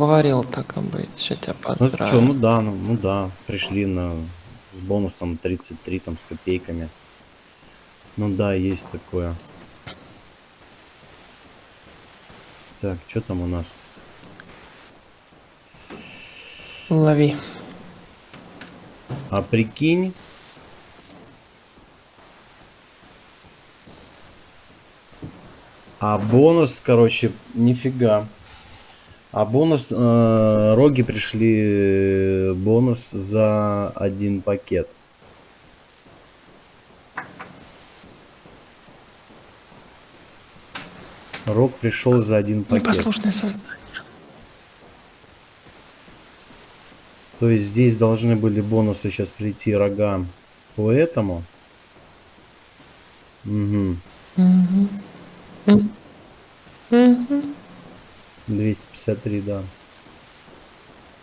Говорил так и быть, что тебя Ну поздравляю. что, ну да, ну, ну да, пришли на с бонусом 33 там с копейками. Ну да, есть такое. Так, что там у нас? Лови. А прикинь, а бонус, короче, нифига. А бонус, э, роги пришли э, бонус за один пакет. Рог пришел за один пакет. Непослушное создание. То есть здесь должны были бонусы сейчас прийти рога по этому. Угу. Мгм. 253, да.